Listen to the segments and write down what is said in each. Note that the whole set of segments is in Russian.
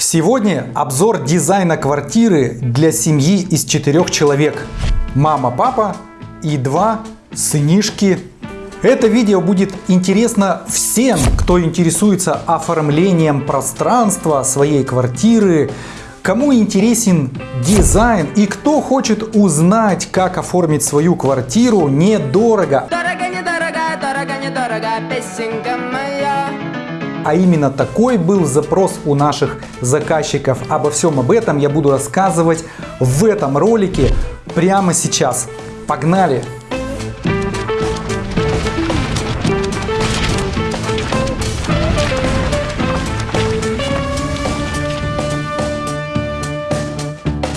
Сегодня обзор дизайна квартиры для семьи из четырех человек. Мама, папа и два сынишки. Это видео будет интересно всем, кто интересуется оформлением пространства своей квартиры, кому интересен дизайн и кто хочет узнать, как оформить свою квартиру недорого. Дорого, недорого, дорого, недорого, песенка моя. А именно такой был запрос у наших заказчиков. Обо всем об этом я буду рассказывать в этом ролике прямо сейчас. Погнали!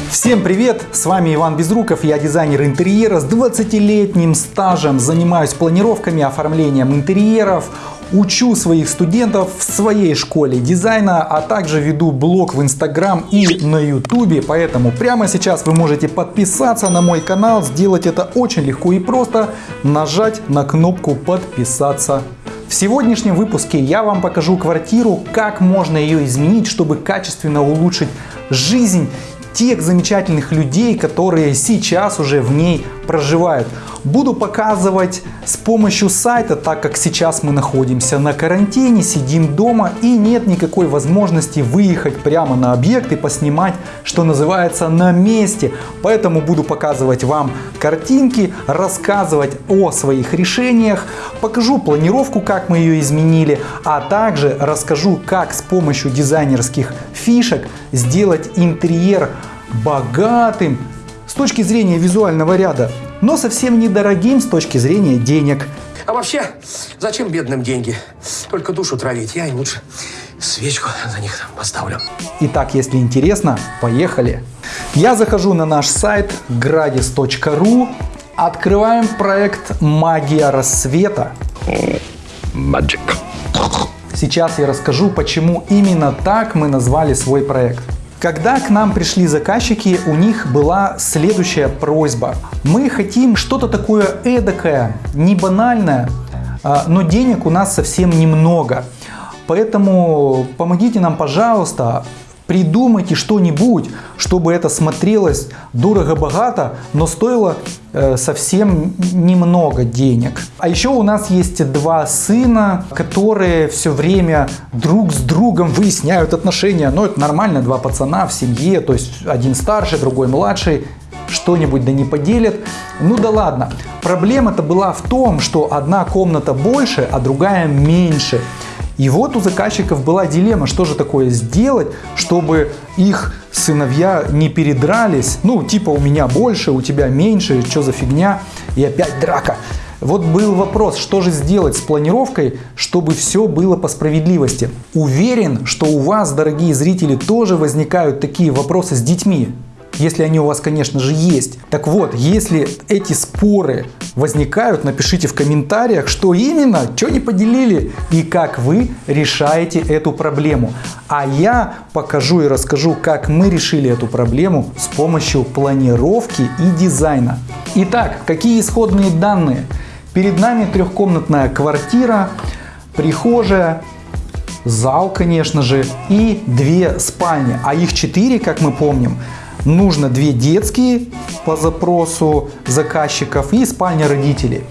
Всем привет! С вами Иван Безруков, я дизайнер интерьера с 20-летним стажем, занимаюсь планировками, оформлением интерьеров, учу своих студентов в своей школе дизайна, а также веду блог в Инстаграм и на Ютубе, поэтому прямо сейчас вы можете подписаться на мой канал, сделать это очень легко и просто, нажать на кнопку подписаться. В сегодняшнем выпуске я вам покажу квартиру, как можно ее изменить, чтобы качественно улучшить жизнь тех замечательных людей, которые сейчас уже в ней проживают. Буду показывать с помощью сайта, так как сейчас мы находимся на карантине, сидим дома и нет никакой возможности выехать прямо на объект и поснимать, что называется, на месте. Поэтому буду показывать вам картинки, рассказывать о своих решениях, покажу планировку, как мы ее изменили, а также расскажу, как с помощью дизайнерских фишек сделать интерьер богатым с точки зрения визуального ряда, но совсем недорогим с точки зрения денег. А вообще, зачем бедным деньги? Только душу травить. Я им лучше свечку за них там поставлю. Итак, если интересно, поехали. Я захожу на наш сайт gradis.ru, открываем проект «Магия рассвета». Magic. Сейчас я расскажу, почему именно так мы назвали свой проект. Когда к нам пришли заказчики, у них была следующая просьба. Мы хотим что-то такое эдакое, не банальное, а, но денег у нас совсем немного. Поэтому помогите нам, пожалуйста, придумайте что-нибудь, чтобы это смотрелось дорого-богато, но стоило э, совсем немного денег. А еще у нас есть два сына, которые все время друг с другом выясняют отношения. Но это нормально, два пацана в семье, то есть один старший, другой младший что-нибудь да не поделят. Ну да ладно. Проблема-то была в том, что одна комната больше, а другая меньше. И вот у заказчиков была дилемма, что же такое сделать, чтобы их сыновья не передрались. Ну, типа у меня больше, у тебя меньше, что за фигня, и опять драка. Вот был вопрос, что же сделать с планировкой, чтобы все было по справедливости. Уверен, что у вас, дорогие зрители, тоже возникают такие вопросы с детьми если они у вас, конечно же, есть. Так вот, если эти споры возникают, напишите в комментариях, что именно, что не поделили и как вы решаете эту проблему. А я покажу и расскажу, как мы решили эту проблему с помощью планировки и дизайна. Итак, какие исходные данные? Перед нами трехкомнатная квартира, прихожая, зал, конечно же, и две спальни. А их четыре, как мы помним. Нужно две детские по запросу заказчиков и спальня родителей.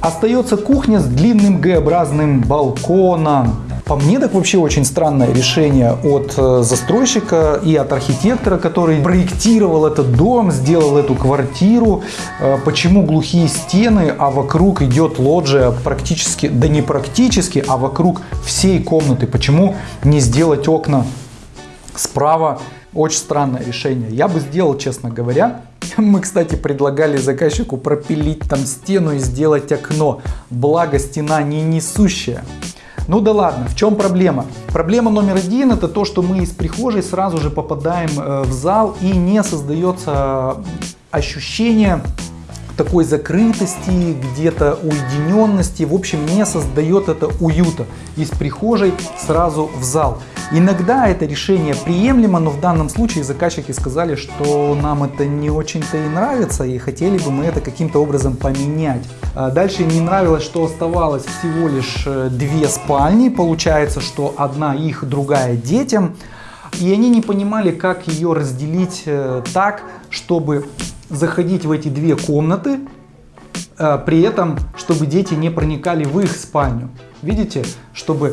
Остается кухня с длинным Г-образным балконом. По мне так вообще очень странное решение от э, застройщика и от архитектора, который проектировал этот дом, сделал эту квартиру. Э, почему глухие стены, а вокруг идет лоджия практически, да не практически, а вокруг всей комнаты. Почему не сделать окна справа очень странное решение. Я бы сделал, честно говоря. Мы, кстати, предлагали заказчику пропилить там стену и сделать окно. Благо стена не несущая. Ну да ладно, в чем проблема? Проблема номер один это то, что мы из прихожей сразу же попадаем э, в зал и не создается ощущение такой закрытости, где-то уединенности, в общем не создает это уюта из прихожей сразу в зал. Иногда это решение приемлемо, но в данном случае заказчики сказали, что нам это не очень-то и нравится, и хотели бы мы это каким-то образом поменять. А дальше не нравилось, что оставалось всего лишь э, две спальни, получается, что одна их, другая детям. И они не понимали, как ее разделить э, так, чтобы заходить в эти две комнаты, э, при этом, чтобы дети не проникали в их спальню. Видите, чтобы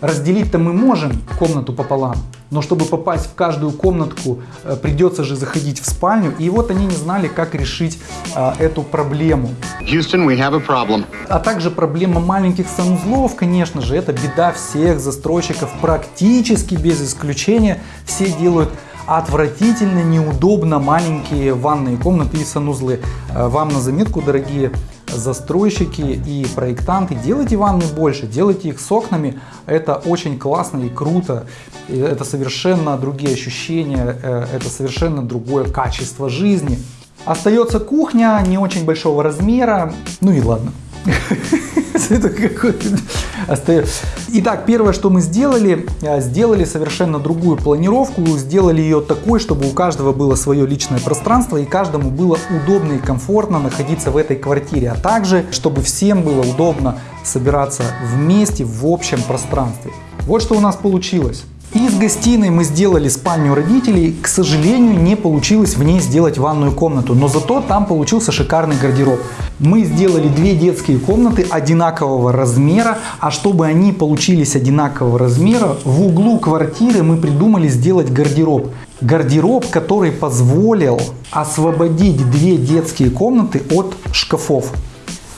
разделить-то мы можем комнату пополам, но чтобы попасть в каждую комнатку, э, придется же заходить в спальню. И вот они не знали, как решить а, эту проблему. Houston, we have a problem. А также проблема маленьких санузлов, конечно же, это беда всех застройщиков, практически без исключения. Все делают отвратительно, неудобно маленькие ванные комнаты и санузлы. Э, Вам на заметку, дорогие застройщики и проектанты, делайте ванны больше, делайте их с окнами. Это очень классно и круто. Это совершенно другие ощущения, э, это совершенно другое качество жизни. Остается кухня не очень большого размера. Ну и ладно. Это какой-то. Итак, первое, что мы сделали, э, сделали совершенно другую планировку, сделали ее такой, чтобы у каждого было свое личное пространство и каждому было удобно и комфортно находиться в этой квартире, а также, чтобы всем было удобно собираться вместе в общем пространстве. Вот что у нас получилось. Из гостиной мы сделали спальню родителей. К сожалению, не получилось в ней сделать ванную комнату, но зато там получился шикарный гардероб. Мы сделали две детские комнаты одинакового размера, а чтобы они получились одинакового размера, в углу квартиры мы придумали сделать гардероб. Гардероб, который позволил освободить две детские комнаты от шкафов.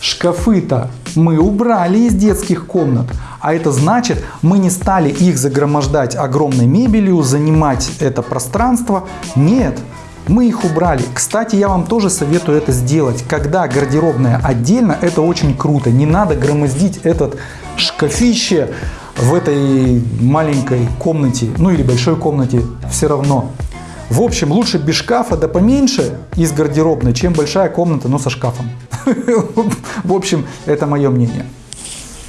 Шкафы-то мы убрали из детских комнат, а это значит, мы не стали их загромождать огромной мебелью, занимать это пространство. Нет, мы их убрали. Кстати, я вам тоже советую это сделать. Когда гардеробная отдельно, это очень круто. Не надо громоздить этот шкафище в этой маленькой комнате, ну или большой комнате, все равно. В общем, лучше без шкафа, да поменьше из гардеробной, чем большая комната, но со шкафом. В общем, это мое мнение.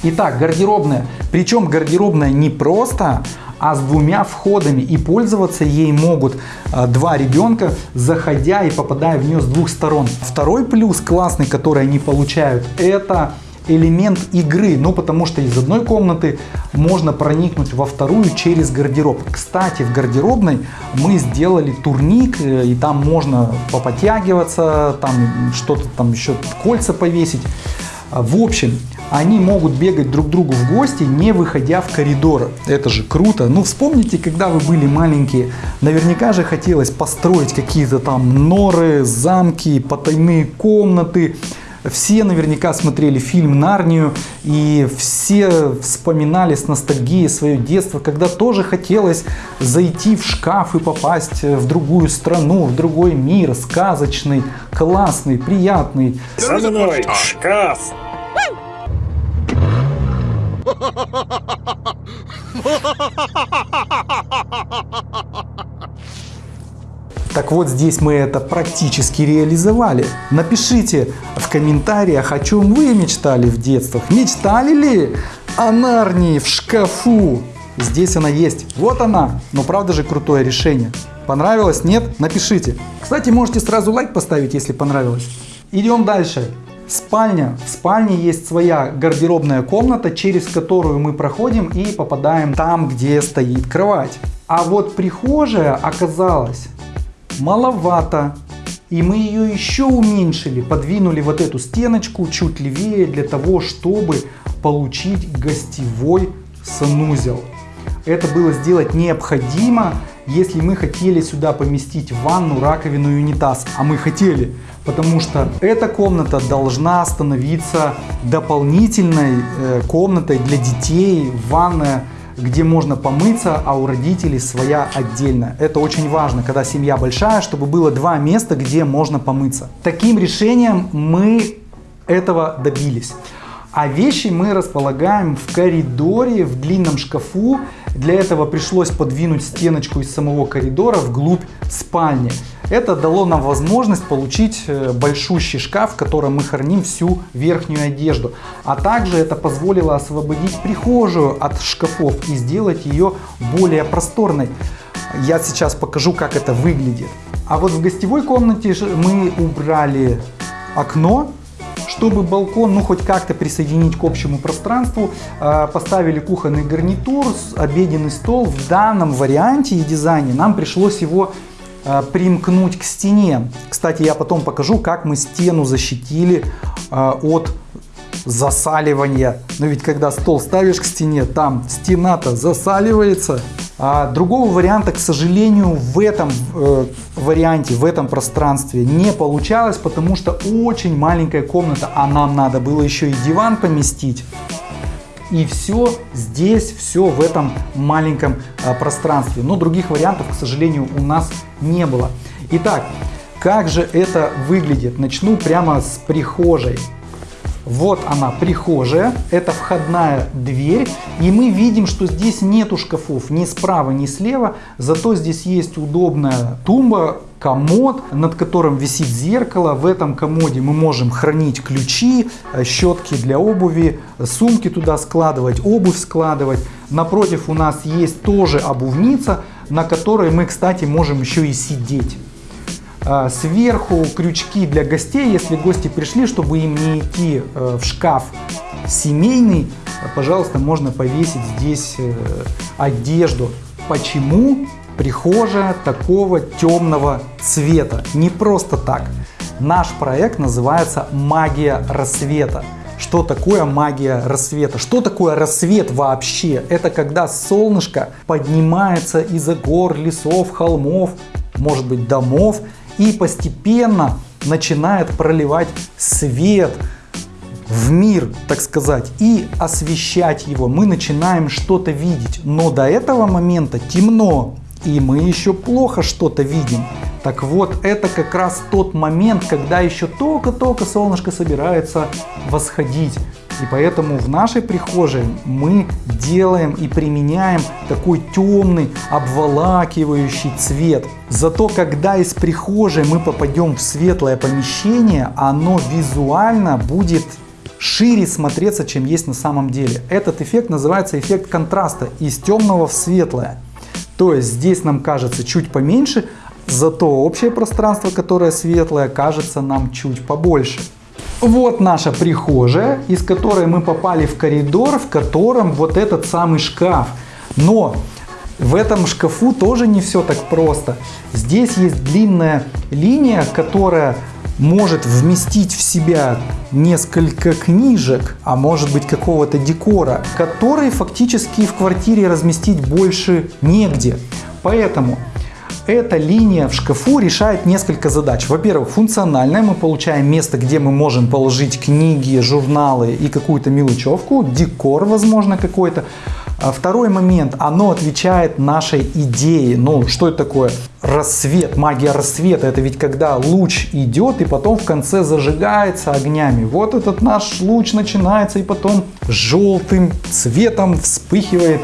Итак, гардеробная. Причем гардеробная не просто, а с двумя входами. И пользоваться ей могут а, два ребенка, заходя и попадая в нее с двух сторон. Второй плюс классный, который они получают, это элемент игры, ну потому что из одной комнаты можно проникнуть во вторую через гардероб. Кстати, в гардеробной мы сделали турник, э, и там можно попотягиваться, там что-то там еще кольца повесить. В общем, они могут бегать друг другу в гости, не выходя в коридор. Это же круто. Ну, вспомните, когда вы были маленькие, наверняка же хотелось построить какие-то там норы, замки, потайные комнаты. Все наверняка смотрели фильм «Нарнию», и все вспоминали с ностальгией свое детство, когда тоже хотелось зайти в шкаф и попасть в другую страну, в другой мир, сказочный, классный, приятный. За мной шкаф! Так вот, здесь мы это практически реализовали. Напишите в комментариях, о чем вы мечтали в детствах. Мечтали ли о Нарнии в шкафу? Здесь она есть. Вот она. Но правда же крутое решение. Понравилось? Нет? Напишите. Кстати, можете сразу лайк поставить, если понравилось. Идем дальше. Спальня. В спальне есть своя гардеробная комната, через которую мы проходим и попадаем там, где стоит кровать. А вот прихожая оказалась маловато. И мы ее еще уменьшили, подвинули вот эту стеночку чуть левее для того, чтобы получить гостевой санузел. Это было сделать необходимо, если мы хотели сюда поместить ванну, раковину и унитаз. А мы хотели, потому что эта комната должна становиться дополнительной э, комнатой для детей, ванная где можно помыться, а у родителей своя отдельно. Это очень важно, когда семья большая, чтобы было два места, где можно помыться. Таким решением мы этого добились. А вещи мы располагаем в коридоре, в длинном шкафу. Для этого пришлось подвинуть стеночку из самого коридора вглубь спальни. Это дало нам возможность получить э, большущий шкаф, в котором мы храним всю верхнюю одежду. А также это позволило освободить прихожую от шкафов и сделать ее более просторной. Я сейчас покажу, как это выглядит. А вот в гостевой комнате мы убрали окно, чтобы балкон, ну, хоть как-то присоединить к общему пространству, э, поставили кухонный гарнитур, обеденный стол. В данном варианте и дизайне нам пришлось его примкнуть к стене. Кстати, я потом покажу, как мы стену защитили э, от засаливания. Но ведь когда стол ставишь к стене, там стена-то засаливается. А другого варианта, к сожалению, в этом э, варианте, в этом пространстве не получалось, потому что очень маленькая комната, а нам надо было еще и диван поместить. И все здесь, все в этом маленьком а, пространстве. Но других вариантов, к сожалению, у нас не было. Итак, как же это выглядит? Начну прямо с прихожей. Вот она, прихожая, это входная дверь, и мы видим, что здесь нету шкафов ни справа, ни слева, зато здесь есть удобная тумба, комод, над которым висит зеркало. В этом комоде мы можем хранить ключи, э, щетки для обуви, сумки туда складывать, обувь складывать. Напротив у нас есть тоже обувница, на которой мы, кстати, можем еще и сидеть. А, Сверху крючки для гостей, если гости пришли, чтобы им не идти э, в шкаф семейный, пожалуйста, можно повесить здесь э, одежду. Почему прихожая такого темного цвета? Не просто так. Наш проект называется «Магия рассвета». Что такое магия рассвета? Что такое рассвет вообще? Это когда солнышко поднимается из-за гор, лесов, холмов, может быть домов и постепенно начинает проливать свет в мир, так сказать, и освещать его. Мы начинаем что-то видеть, но до этого момента темно, и мы еще плохо что-то видим. Так вот, это как раз тот момент, когда еще только-только солнышко собирается восходить. И поэтому в нашей прихожей мы делаем и применяем такой темный, обволакивающий цвет. Зато когда из прихожей мы попадем в светлое помещение, оно визуально будет шире смотреться, чем есть на самом деле. Этот эффект называется эффект контраста из темного в светлое. То есть здесь нам кажется чуть поменьше, зато общее пространство, которое светлое, кажется нам чуть побольше. Вот наша прихожая, из которой мы попали в коридор, в котором вот этот самый шкаф. Но в этом шкафу тоже не все так просто. Здесь есть длинная линия, которая может вместить в себя несколько книжек, а может быть какого-то декора, который фактически в квартире разместить больше негде. Поэтому эта линия в шкафу решает несколько задач. Во-первых, функциональная. Мы получаем место, где мы можем положить книги, журналы и какую-то мелочевку, декор, возможно, какой-то. А Второй момент, оно отвечает нашей идее. Ну, что это такое? Рассвет, магия рассвета. Это ведь когда луч идет и потом в конце зажигается огнями. Вот этот наш луч начинается и потом желтым цветом вспыхивает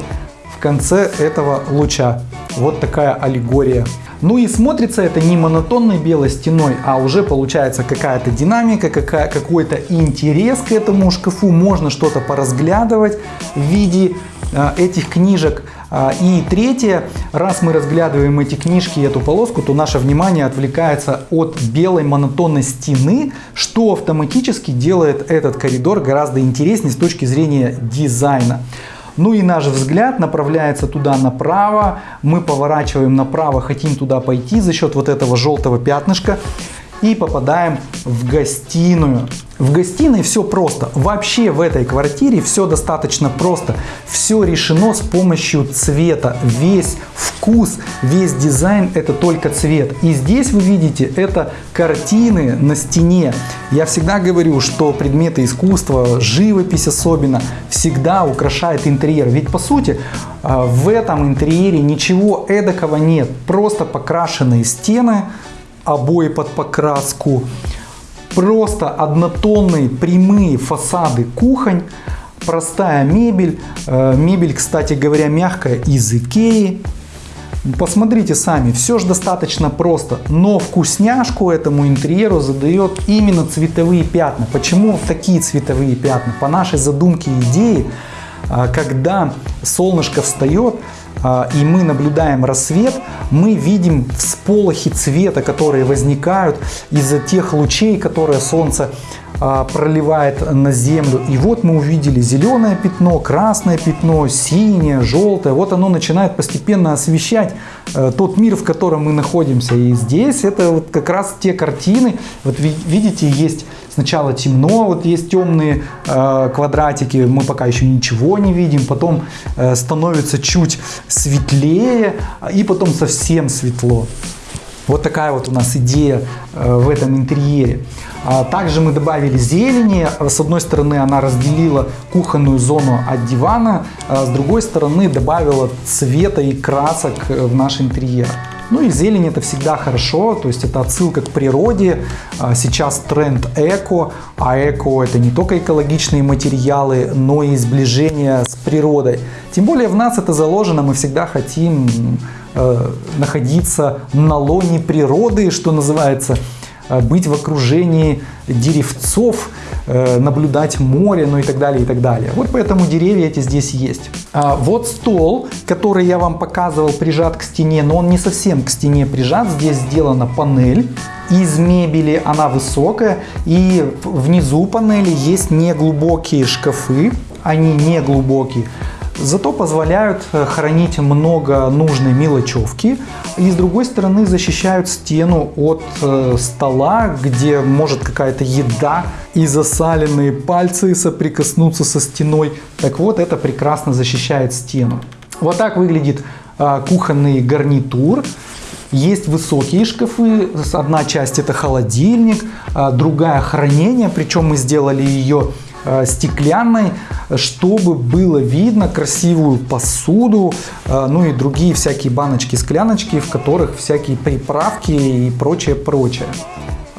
конце этого луча. Вот такая аллегория. Ну и смотрится это не монотонной белой стеной, а уже получается какая-то динамика, какая, какой-то интерес к этому шкафу. Можно что-то поразглядывать в виде э, этих книжек. А, И третье, раз мы разглядываем эти книжки и эту полоску, то наше внимание отвлекается от белой монотонной стены, что автоматически делает этот коридор гораздо интереснее с точки зрения дизайна. Ну и наш взгляд направляется туда направо, мы поворачиваем направо, хотим туда пойти за счет вот этого желтого пятнышка и попадаем в гостиную. В гостиной все просто. Вообще в этой квартире все достаточно просто. Все решено с помощью цвета. Весь вкус, весь дизайн это только цвет. И здесь вы видите это картины на стене. Я всегда говорю, что предметы искусства, живопись особенно, всегда украшает интерьер. Ведь по сути а, в этом интерьере ничего эдакого нет. Просто покрашенные стены, обои под покраску, просто однотонные прямые фасады кухонь, простая мебель, Э, мебель, кстати говоря, мягкая из Икеи. Посмотрите сами, все же достаточно просто, но вкусняшку этому интерьеру задает именно цветовые пятна. Почему такие цветовые пятна? По нашей задумке и идее, когда солнышко встает, а, и мы наблюдаем рассвет, мы видим всполохи цвета, которые возникают из-за тех лучей, которые солнце а, проливает на землю. И вот мы увидели зеленое пятно, красное пятно, синее, желтое. Вот оно начинает постепенно освещать э, тот мир, в котором мы находимся. И здесь это вот как раз те картины. Вот ви- видите, есть сначала темно, вот есть темные э, квадратики, мы пока еще ничего не видим. Потом э, становится чуть светлее, и потом совсем светло. Вот такая вот у нас идея э, в этом интерьере. А Также мы добавили зелени. С одной стороны она разделила кухонную зону от дивана, а с другой стороны добавила цвета и красок э, в наш интерьер. Ну и зелень это всегда хорошо, то есть это отсылка к природе. А Сейчас тренд эко, а эко это не только экологичные материалы, но и сближение с природой. Тем более в нас это заложено, мы всегда хотим э, находиться на лоне природы, что называется, э, быть в окружении деревцов, наблюдать море, ну и так далее, и так далее. Вот поэтому деревья эти здесь есть. А вот стол, который я вам показывал, прижат к стене, но он не совсем к стене прижат. Здесь сделана панель из мебели, она высокая, и внизу панели есть неглубокие шкафы, они не глубокие. Зато позволяют э, хранить много нужной мелочевки и с другой стороны защищают стену от э, стола, где может какая-то еда и засаленные пальцы соприкоснуться со стеной. Так вот, это прекрасно защищает стену. Вот так выглядит э, кухонный гарнитур. Есть высокие шкафы, одна часть это холодильник, а другая хранение, причем мы сделали ее стеклянной, чтобы было видно красивую посуду, э, ну и другие всякие баночки, скляночки, в которых всякие приправки и прочее, прочее.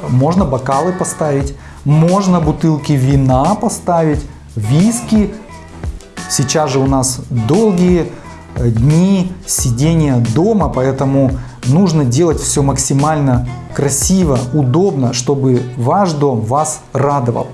Можно бокалы поставить, можно бутылки вина поставить, виски. Сейчас же у нас долгие э, дни сидения дома, поэтому нужно делать все максимально красиво, удобно, чтобы ваш дом вас радовал.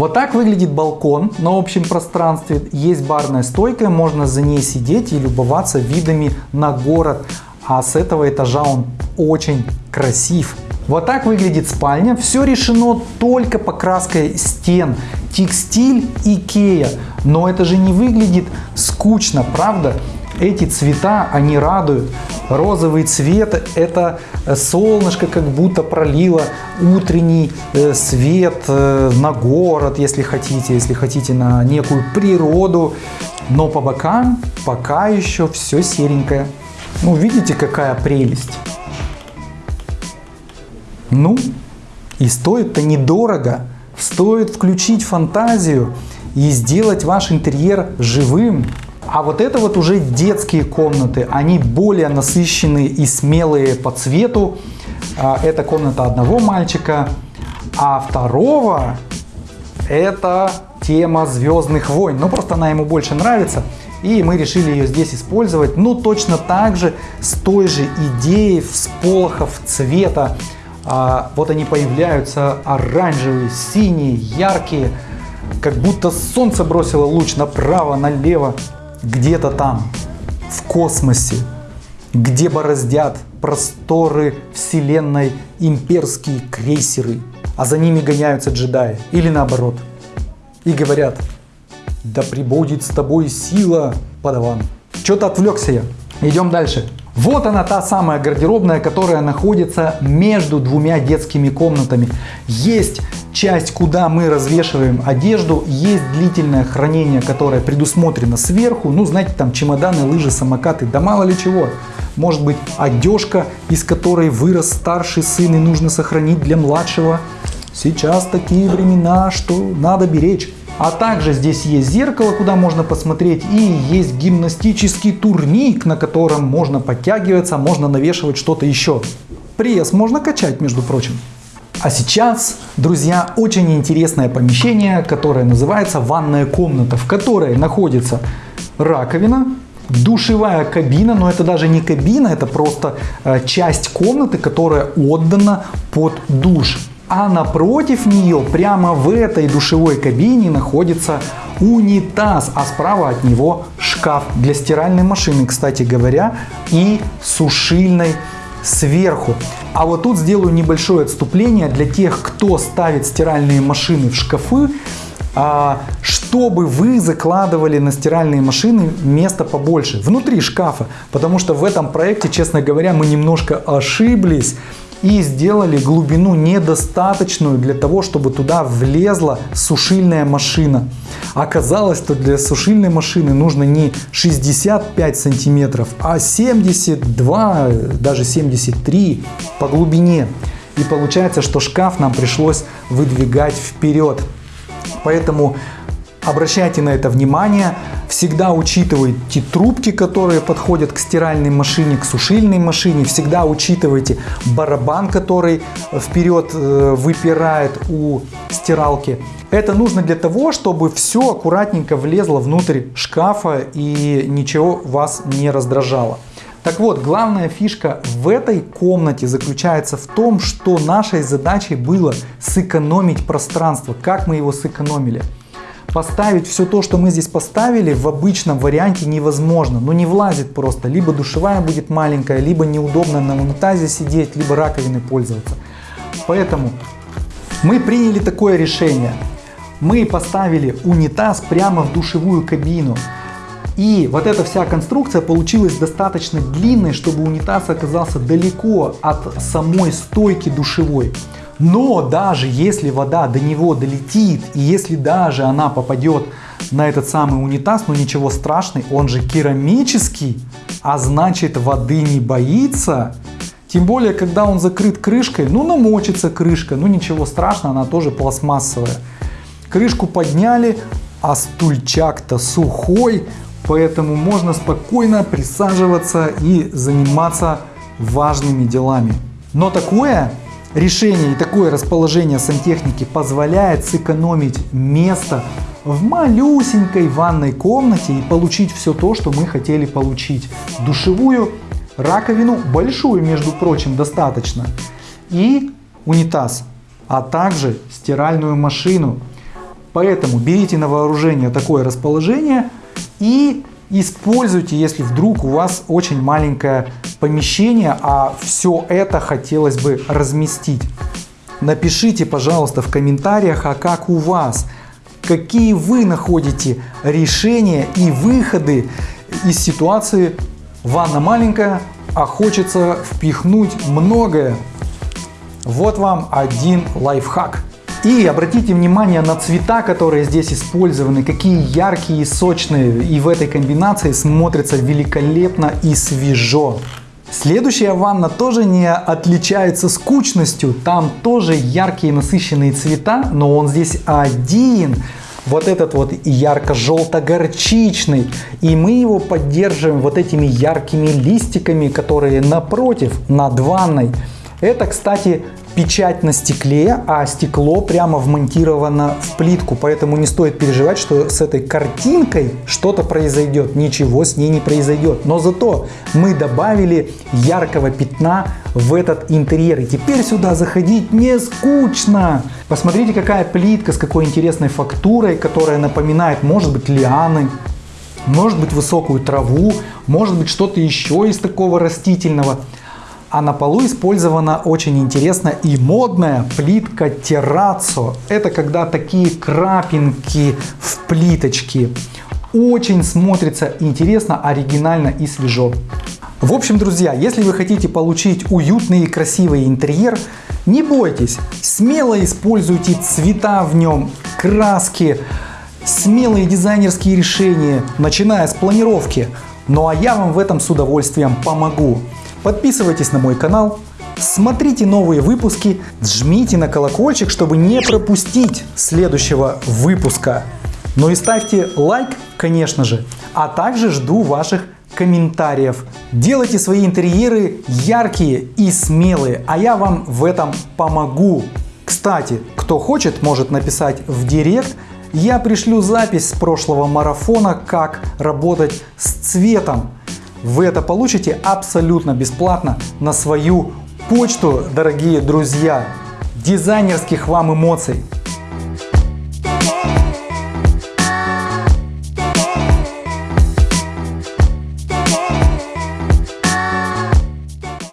Вот так выглядит балкон на общем пространстве. Есть барная стойка, можно за ней сидеть и любоваться видами на город. А с этого этажа он очень красив. Вот так выглядит спальня. Все решено только покраской стен. Текстиль Икея. Но это же не выглядит скучно, правда? Эти цвета, они радуют. Розовый цвет – это солнышко как будто пролило утренний э, свет э, на город, если хотите, если хотите на некую природу. Но по бокам пока еще все серенькое. Ну, видите, какая прелесть. Ну, и стоит-то недорого. Стоит включить фантазию и сделать ваш интерьер живым. А вот это вот уже детские комнаты. Они более насыщенные и смелые по цвету. А, Это комната одного мальчика. А второго это тема Звездных войн. Ну, просто она ему больше нравится. И мы решили ее здесь использовать. Ну, точно так же, с той же идеей всполохов цвета. А, вот они появляются оранжевые, синие, яркие. Как будто солнце бросило луч направо, налево. Где-то там, в космосе, где бороздят просторы вселенной имперские крейсеры, а за ними гоняются джедаи. Или наоборот. И говорят, да прибудет с тобой сила, подаван. Что-то отвлекся я. Идем дальше. Вот она та самая гардеробная, которая находится между двумя детскими комнатами. Есть часть, куда мы развешиваем одежду, есть длительное хранение, которое предусмотрено сверху. Ну, знаете, там чемоданы, лыжи, самокаты, да мало ли чего. Может быть, одежка, из которой вырос старший сын и нужно сохранить для младшего. Сейчас такие времена, что надо беречь. А также здесь есть зеркало, куда можно посмотреть, и есть гимнастический турник, на котором можно подтягиваться, можно навешивать что-то еще. Пресс можно качать, между прочим. А сейчас, друзья, очень интересное помещение, которое называется ванная комната, в которой находится раковина, душевая кабина, но это даже не кабина, это просто э, часть комнаты, которая отдана под душ. А напротив нее, прямо в этой душевой кабине, находится унитаз, а справа от него шкаф для стиральной машины, кстати говоря, и сушильной сверху. А вот тут сделаю небольшое отступление для тех, кто ставит стиральные машины в шкафы, а, чтобы вы закладывали на стиральные машины место побольше, внутри шкафа. Потому что в этом проекте, честно говоря, мы немножко ошиблись и сделали глубину недостаточную для того, чтобы туда влезла сушильная машина. Оказалось, что для сушильной машины нужно не 65 сантиметров, а 72, даже 73 по глубине. И получается, что шкаф нам пришлось выдвигать вперед. Поэтому Обращайте на это внимание, всегда учитывайте трубки, которые подходят к стиральной машине, к сушильной машине, всегда учитывайте барабан, который вперед э, выпирает у стиралки. Это нужно для того, чтобы все аккуратненько влезло внутрь шкафа и ничего вас не раздражало. Так вот, главная фишка в этой комнате заключается в том, что нашей задачей было сэкономить пространство. Как мы его сэкономили? Поставить все то, что мы здесь поставили, в обычном варианте невозможно. Ну не влазит просто. Либо душевая будет маленькая, либо неудобно на унитазе сидеть, либо раковиной пользоваться. Поэтому мы приняли такое решение. Мы поставили унитаз прямо в душевую кабину. И вот эта вся конструкция получилась достаточно длинной, чтобы унитаз оказался далеко от самой стойки душевой. Но даже если вода до него долетит, и если даже она попадет на этот самый унитаз, ну ничего страшного, он же керамический, а значит воды не боится. Тем более, когда он закрыт крышкой, ну намочится крышка, ну ничего страшного, она тоже пластмассовая. Крышку подняли, а стульчак-то сухой, поэтому можно спокойно присаживаться и заниматься важными делами. Но такое Решение и такое расположение сантехники позволяет сэкономить место в малюсенькой ванной комнате и получить все то, что мы хотели получить. Душевую, раковину, большую, между прочим, достаточно, и унитаз, а также стиральную машину. Поэтому берите на вооружение такое расположение и используйте, если вдруг у вас очень маленькое помещение, а все это хотелось бы разместить. Напишите, пожалуйста, в комментариях, а как у вас, какие вы находите решения и выходы из ситуации ванна маленькая, а хочется впихнуть многое. Вот вам один лайфхак. И обратите внимание на цвета, которые здесь использованы, какие яркие и сочные. И в этой комбинации смотрится великолепно и свежо. Следующая ванна тоже не отличается скучностью. Там тоже яркие насыщенные цвета, но он здесь один. Вот этот вот ярко-желто-горчичный. И мы его поддерживаем вот этими яркими листиками, которые напротив, над ванной. Это, кстати, печать на стекле, а стекло прямо вмонтировано в плитку, поэтому не стоит переживать, что с этой картинкой что-то произойдет. Ничего с ней не произойдет. Но зато мы добавили яркого пятна в этот интерьер. И теперь сюда заходить не скучно. Посмотрите, какая плитка с какой интересной фактурой, которая напоминает, может быть, лианы, может быть, высокую траву, может быть, что-то еще из такого растительного. А на полу использована очень интересная и модная плитка террацо. Это когда такие крапинки в плиточке. Очень смотрится интересно, оригинально и свежо. В общем, друзья, если вы хотите получить уютный и красивый интерьер, не бойтесь, смело используйте цвета в нем, краски, смелые дизайнерские решения, начиная с планировки. Ну а я вам в этом с удовольствием помогу. Подписывайтесь на мой канал, смотрите новые выпуски, жмите на колокольчик, чтобы не пропустить следующего выпуска. Ну и ставьте лайк, конечно же, а также жду ваших комментариев. Делайте свои интерьеры яркие и смелые, а я вам в этом помогу. Кстати, кто хочет, может написать в директ, я пришлю запись с прошлого марафона, как работать с цветом. Вы это получите абсолютно бесплатно на свою почту, дорогие друзья. Дизайнерских вам эмоций!